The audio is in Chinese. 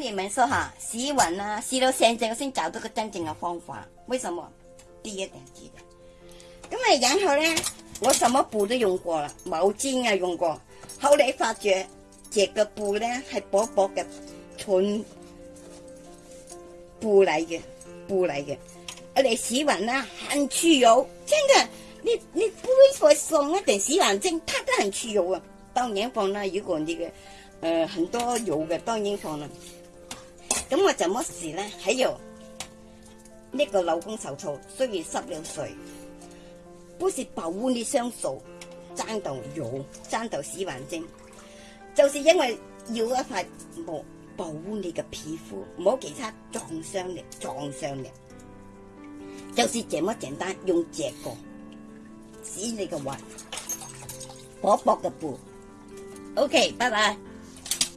你们说哈，试运啊，试到现在我先找到个真正嘅方法。为什么？呢一点知嘅。咁啊，然后咧，我什么布都用过啦，毛巾啊用过，后来发觉这个布咧系薄薄嘅纯布嚟嘅，布嚟嘅。啊，你屎运啊，很去油，真嘅，你你杯菜送一点洗碗精，它都很去油啊。当然放啦，如果你嘅，诶，很多油嘅当然放啦。咁我怎么事咧？系用呢个老公手套，虽然湿了水，不是保护你双手，争到油，争到洗环症，就是因为要一块膜保护你嘅皮肤，冇其他撞伤你、撞伤你，就是这么简单，用这个洗你嘅话薄薄嘅布。OK，拜拜。